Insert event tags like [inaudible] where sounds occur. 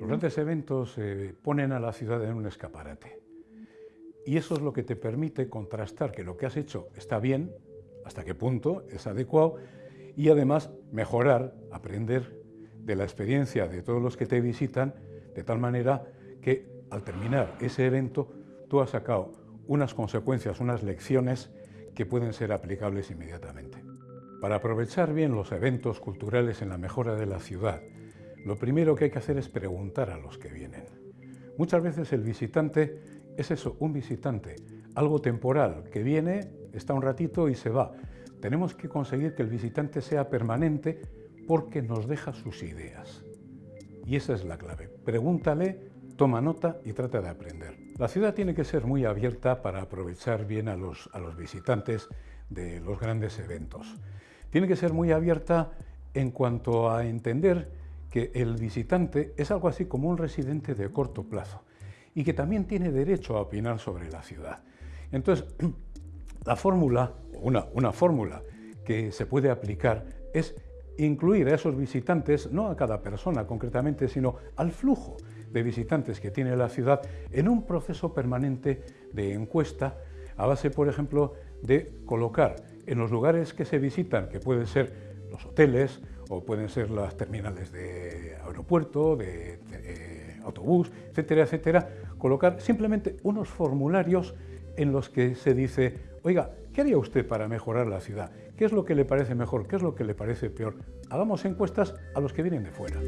Los grandes eventos ponen a la ciudad en un escaparate. Y eso es lo que te permite contrastar que lo que has hecho está bien, hasta qué punto es adecuado, y además mejorar, aprender de la experiencia de todos los que te visitan, de tal manera que al terminar ese evento tú has sacado unas consecuencias, unas lecciones que pueden ser aplicables inmediatamente. Para aprovechar bien los eventos culturales en la mejora de la ciudad, lo primero que hay que hacer es preguntar a los que vienen. Muchas veces el visitante es eso, un visitante, algo temporal, que viene, está un ratito y se va. Tenemos que conseguir que el visitante sea permanente porque nos deja sus ideas. Y esa es la clave. Pregúntale, toma nota y trata de aprender. La ciudad tiene que ser muy abierta para aprovechar bien a los, a los visitantes de los grandes eventos. Tiene que ser muy abierta en cuanto a entender que el visitante es algo así como un residente de corto plazo y que también tiene derecho a opinar sobre la ciudad. Entonces, [clears throat] la fórmula, una, fórmula que se puede aplicar es incluir a esos visitantes, no a cada persona concretamente, sino al flujo de visitantes que tiene la ciudad en un proceso permanente de encuesta a base, por ejemplo, de colocar en los lugares que se visitan, que pueden ser los hoteles o pueden ser las terminales de aeropuerto, de, autobús, etcétera, etcétera, colocar simplemente unos formularios en los que se dice, oiga, ¿qué haría usted para mejorar la ciudad? ¿Qué es lo que le parece mejor? ¿Qué es lo que le parece peor? Hagamos encuestas a los que vienen de fuera.